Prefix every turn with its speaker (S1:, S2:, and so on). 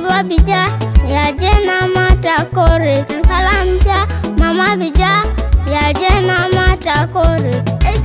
S1: baba bija yaje na mata kore kala mja mama bija yaje na mata kore hey.